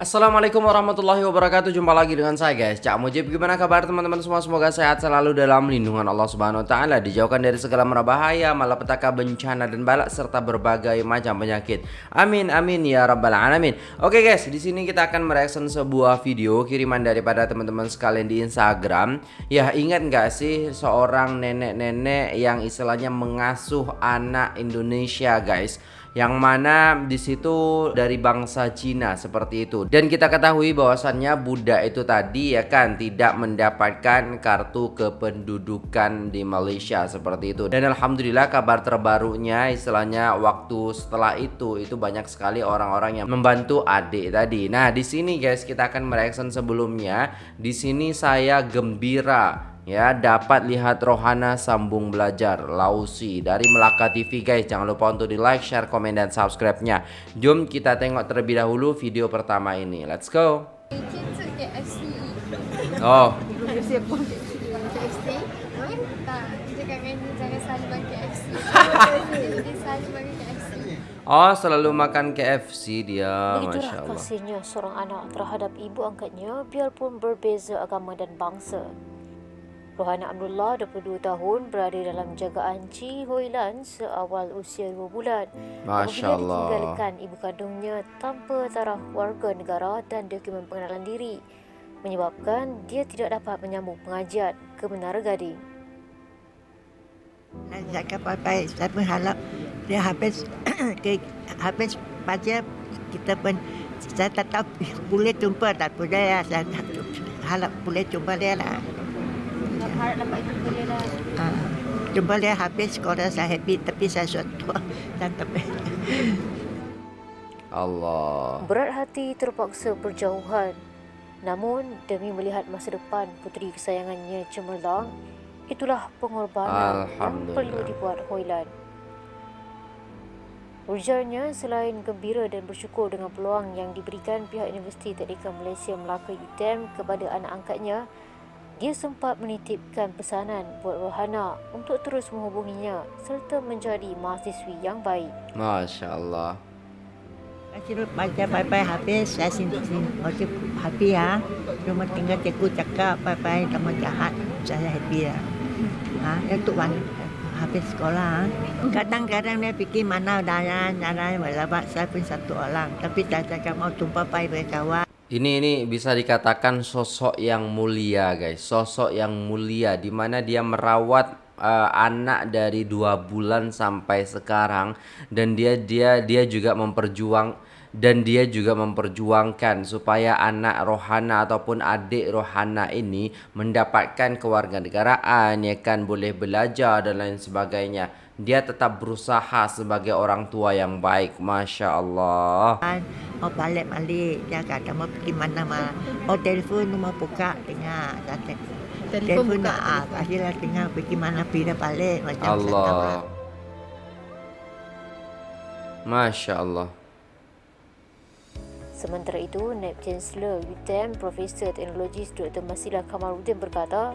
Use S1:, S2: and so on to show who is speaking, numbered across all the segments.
S1: Assalamualaikum warahmatullahi wabarakatuh. Jumpa lagi dengan saya guys. Cak Mujib Gimana kabar teman-teman? Semua Semoga sehat selalu dalam lindungan Allah subhanahu wa ta'ala Dijauhkan dari segala merabahaya Malapetaka bencana dan balak Serta berbagai macam penyakit. Amin amin ya rabbal alamin. Oke guys di sini kita akan mereaction sebuah video Kiriman daripada teman-teman sekalian di Instagram. Ya ingat gak sih Seorang nenek-nenek yang istilahnya mengasuh anak Indonesia guys yang mana di situ dari bangsa Cina seperti itu. Dan kita ketahui bahwasannya Buddha itu tadi ya kan tidak mendapatkan kartu kependudukan di Malaysia seperti itu. Dan alhamdulillah kabar terbarunya istilahnya waktu setelah itu itu banyak sekali orang-orang yang membantu adik tadi. Nah, di sini guys kita akan mereaction sebelumnya. Di sini saya gembira ya dapat lihat Rohana sambung belajar. Lausi dari Melaka TV guys. Jangan lupa untuk di like share komen dan subscribe nya jom kita tengok terlebih dahulu video pertama ini. Let's go. Oh. Oh selalu makan KFC dia.
S2: Masya Allah. kasihnya seorang anak terhadap ibu angkatnya biarpun berbeza agama dan bangsa Rohana Abdullah, 22 tahun, berada dalam jagaan Chi Hoilan seawal usia 2 bulan.
S1: Masya Allah.
S2: ditinggalkan ibu kandungnya tanpa taraf warga negara dan dokumen pengenalan diri. Menyebabkan dia tidak dapat menyambung pengajian ke Menara Gading.
S3: Saya cakap baik-baik. Saya berharap dia habis ke, habis baca kita pun saya tak tahu boleh jumpa tak boleh ya. Saya harap boleh jumpa dia lah harap dapat jumpa dia lah. Uh, jumpa dia habis sekolah saya happy tapi saya suatu dan tapi.
S1: Allah.
S2: Berat hati terpaksa berjauhan. Namun demi melihat masa depan puteri kesayangannya cemerlang, itulah pengorbanan yang perlu dibuat Hoilan. Ujarnya selain gembira dan bersyukur dengan peluang yang diberikan pihak Universiti Teknikal Malaysia Melaka UTM kepada anak angkatnya, dia sempat menitipkan pesanan buat Rohana untuk terus menghubunginya serta menjadi mahasiswi yang baik.
S1: Masya Allah.
S3: Saya baca bye-bye habis, saya sini-sini. Waktu happy ya. Cuma tinggal cikgu cakap bye-bye sama jahat. Saya happy ya. Ha, itu wan habis sekolah. Kadang-kadang dia fikir mana daya, nyara, walaupun saya pun satu orang. Tapi tak cakap mau jumpa bye berkawan.
S1: Ini ini bisa dikatakan sosok yang mulia guys, sosok yang mulia di mana dia merawat uh, anak dari dua bulan sampai sekarang dan dia dia dia juga memperjuang dan dia juga memperjuangkan supaya anak rohana ataupun adik rohana ini mendapatkan kewarganegaraan ya kan? Boleh belajar dan lain sebagainya dia tetap berusaha sebagai orang tua yang baik Masya Allah.
S3: Mau balik balik. Dia kata mau pergi mana mana oh telefon mau buka dengar. Kata telefon buka. ah akhirnya dengar pergi mana pergi balik. Macam
S1: Allah. Masya Allah.
S2: Sementara itu, Naib Chancellor UTM Profesor Teknologi Dr. Masilah Kamarudin berkata,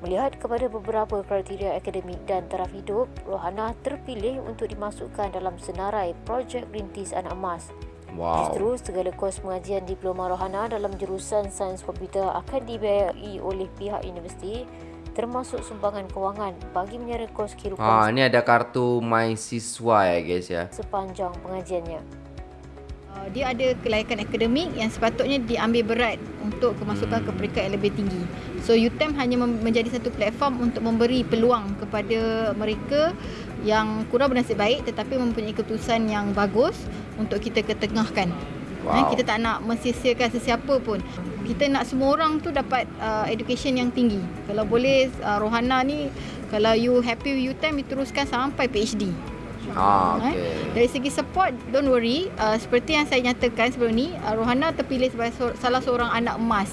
S2: Melihat kepada beberapa kriteria akademik dan taraf hidup, Rohana terpilih untuk dimasukkan dalam senarai projek rintis anak emas. Wow. Justru segala kos pengajian diploma Rohana dalam jurusan sains komputer akan dibiayai oleh pihak universiti termasuk sumbangan kewangan bagi menyara kos kehidupan.
S1: Ah, ini ada kartu My Siswa ya guys ya.
S2: Sepanjang pengajiannya.
S4: Uh, dia ada kelayakan akademik yang sepatutnya diambil berat untuk kemasukan ke peringkat yang lebih tinggi. So UTM hanya menjadi satu platform untuk memberi peluang kepada mereka yang kurang bernasib baik tetapi mempunyai keputusan yang bagus untuk kita ketengahkan. Wow. Kita tak nak mensisiakan sesiapa pun. Kita nak semua orang tu dapat uh, education yang tinggi. Kalau boleh uh, Rohana ni kalau you happy with UTM, you teruskan sampai PhD.
S1: Ah, okay. eh?
S4: Dari segi support, don't worry. Uh, seperti yang saya nyatakan sebelum ni, uh, Rohana terpilih sebagai so- salah seorang anak emas.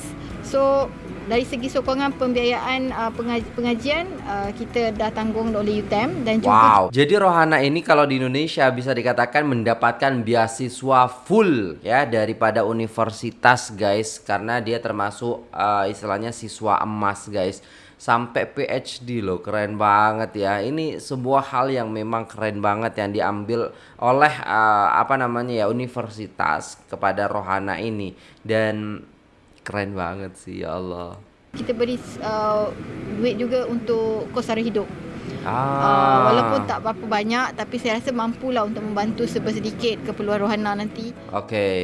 S4: So, dari segi sokongan pembiayaan uh, pengaj- pengajian, uh, kita dah tanggung oleh UTM dan juga...
S1: Wow, jadi Rohana ini kalau di Indonesia bisa dikatakan mendapatkan beasiswa full ya daripada universitas guys. Karena dia termasuk uh, istilahnya siswa emas guys. sampai PhD loh keren banget ya ini sebuah hal yang memang keren banget yang diambil oleh uh, apa namanya ya universitas kepada Rohana ini dan keren banget sih ya Allah
S4: kita beri uh, duit juga untuk kos sara hidup Uh,
S1: ah
S4: walaupun tak berapa banyak tapi saya rasa mampulah untuk membantu sedikit keperluan rohana nanti.
S1: Oke. Okay.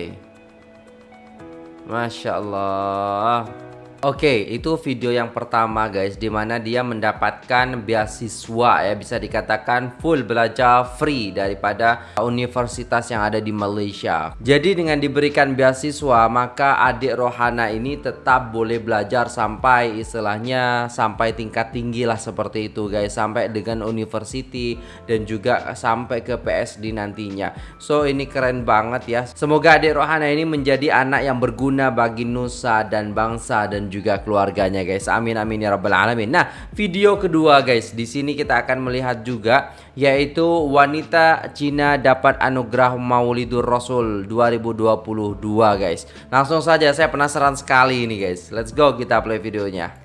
S1: Masya Allah. Oke, itu video yang pertama guys di mana dia mendapatkan beasiswa ya bisa dikatakan full belajar free daripada universitas yang ada di Malaysia. Jadi dengan diberikan beasiswa maka adik Rohana ini tetap boleh belajar sampai istilahnya sampai tingkat tinggi lah seperti itu guys sampai dengan university dan juga sampai ke PSD nantinya. So ini keren banget ya. Semoga adik Rohana ini menjadi anak yang berguna bagi nusa dan bangsa dan juga keluarganya guys. Amin amin ya rabbal alamin. Nah, video kedua guys, di sini kita akan melihat juga yaitu wanita Cina dapat anugerah Maulidur Rasul 2022 guys. Langsung saja saya penasaran sekali ini guys. Let's go kita play videonya.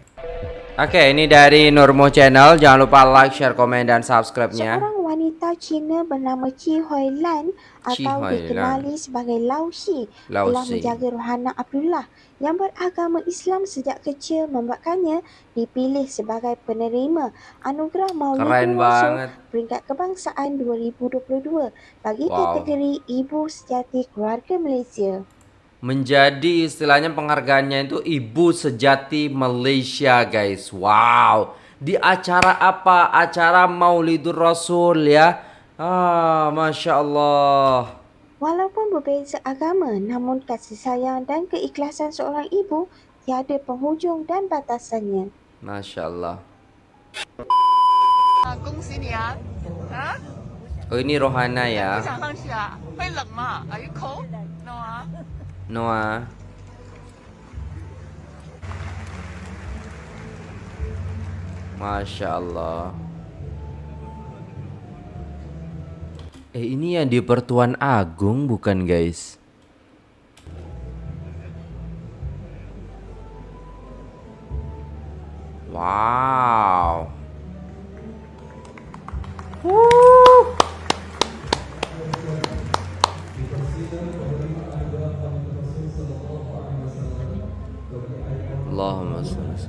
S1: Oke, ini dari Nurmo Channel. Jangan lupa like, share, komen, dan subscribe-nya.
S5: Seorang wanita Cina bernama Chi Hoi Lan atau
S1: Hoi
S5: dikenali sebagai Lau Shi
S1: Lau
S5: telah
S1: Shi.
S5: menjaga rohana Abdullah yang beragama Islam sejak kecil membuatkannya dipilih sebagai penerima anugerah Maulidul Rasul
S1: banget.
S5: peringkat kebangsaan 2022 bagi
S1: Wow.
S5: kategori Ibu Sejati Keluarga Malaysia.
S1: menjadi istilahnya penghargaannya itu ibu sejati Malaysia guys wow di acara apa acara Maulidur Rasul ya ah masya Allah
S5: Walaupun berbeza agama, namun kasih sayang dan keikhlasan seorang ibu tiada penghujung dan batasannya.
S1: masya Allah
S6: 啊，恭喜你啊！啊，
S1: oh ini Rohana
S6: 不
S1: ya
S6: 想上去啊？会冷吗？Are you cold? No 啊。
S1: Noah. Masya Allah. Eh ini yang di Pertuan Agung bukan guys? Wow Allahümme sallallahu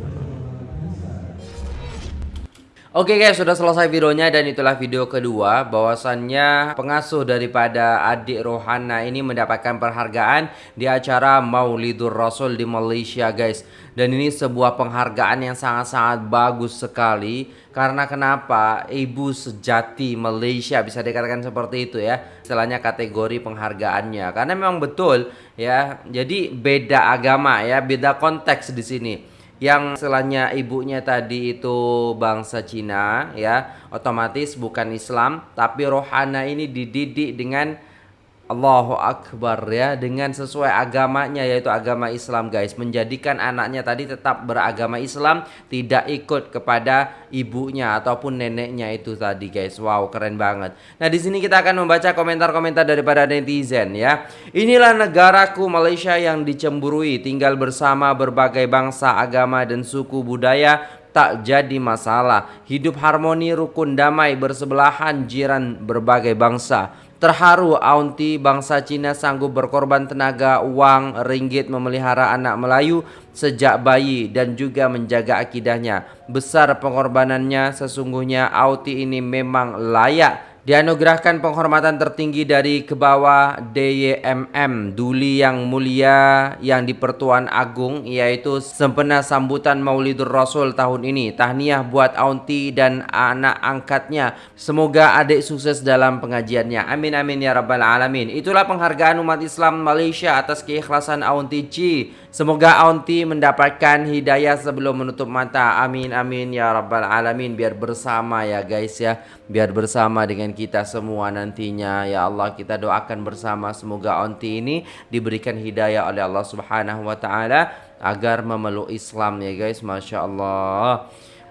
S1: Oke guys, sudah selesai videonya dan itulah video kedua bahwasannya pengasuh daripada adik Rohana ini mendapatkan penghargaan di acara Maulidur Rasul di Malaysia guys. Dan ini sebuah penghargaan yang sangat-sangat bagus sekali karena kenapa? Ibu sejati Malaysia bisa dikatakan seperti itu ya. Istilahnya kategori penghargaannya. Karena memang betul ya. Jadi beda agama ya, beda konteks di sini yang istilahnya ibunya tadi itu bangsa Cina ya otomatis bukan Islam tapi rohana ini dididik dengan Allahu Akbar ya dengan sesuai agamanya yaitu agama Islam guys. Menjadikan anaknya tadi tetap beragama Islam tidak ikut kepada ibunya ataupun neneknya itu tadi guys. Wow keren banget. Nah di sini kita akan membaca komentar-komentar daripada netizen ya. Inilah negaraku Malaysia yang dicemburui tinggal bersama berbagai bangsa agama dan suku budaya tak jadi masalah. Hidup harmoni, rukun, damai, bersebelahan jiran berbagai bangsa. Terharu Aunty bangsa Cina sanggup berkorban tenaga, uang, ringgit memelihara anak Melayu sejak bayi dan juga menjaga akidahnya. Besar pengorbanannya sesungguhnya Aunty ini memang layak Dianugerahkan penghormatan tertinggi dari ke bawah DYMM Duli yang mulia yang di Pertuan Agung yaitu sempena sambutan Maulidur Rasul tahun ini. Tahniah buat Aunty dan anak angkatnya. Semoga adik sukses dalam pengajiannya. Amin amin ya rabbal alamin. Itulah penghargaan umat Islam Malaysia atas keikhlasan Aunty Ci. Semoga Aunty mendapatkan hidayah sebelum menutup mata. Amin amin ya rabbal alamin. Biar bersama ya guys ya. Biar bersama dengan kita semua nantinya. Ya Allah kita doakan bersama semoga Aunty ini diberikan hidayah oleh Allah Subhanahu wa taala agar memeluk Islam ya guys. Masya Allah.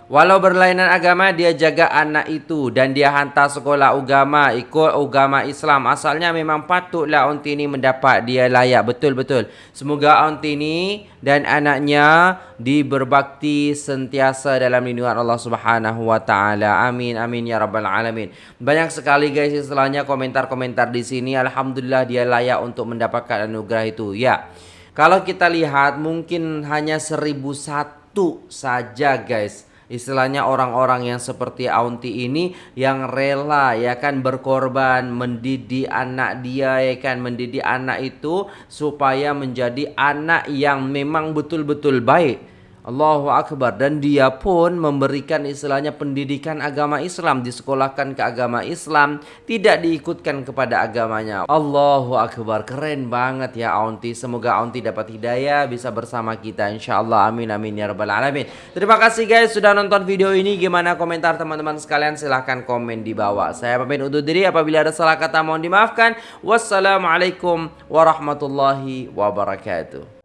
S1: Walau berlainan agama dia jaga anak itu dan dia hantar sekolah agama ikut agama Islam. Asalnya memang patutlah Aunty ini mendapat dia layak betul-betul. Semoga Aunty ini dan anaknya diberbakti sentiasa dalam lindungan Allah Subhanahu wa taala. Amin amin ya rabbal alamin. Banyak sekali guys istilahnya komentar-komentar di sini. Alhamdulillah dia layak untuk mendapatkan anugerah itu. Ya. Kalau kita lihat mungkin hanya seribu satu saja guys istilahnya orang-orang yang seperti Aunti ini yang rela ya kan berkorban mendidik anak dia ya kan mendidik anak itu supaya menjadi anak yang memang betul-betul baik Allahu Akbar. Dan dia pun memberikan istilahnya pendidikan agama Islam disekolahkan ke agama Islam tidak diikutkan kepada agamanya. Allahu Akbar. Keren banget ya Aunty. Semoga Aunty dapat hidayah bisa bersama kita. Insyaallah amin amin ya rabbal alamin. Terima kasih guys sudah nonton video ini. Gimana komentar teman-teman sekalian? Silahkan komen di bawah. Saya pamit undur diri. Apabila ada salah kata mohon dimaafkan. Wassalamualaikum warahmatullahi wabarakatuh